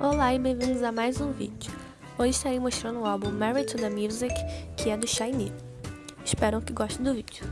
Olá e bem-vindos a mais um vídeo. Hoje estarei mostrando o álbum Married to the Music, que é do Shiny. Espero que gostem do vídeo.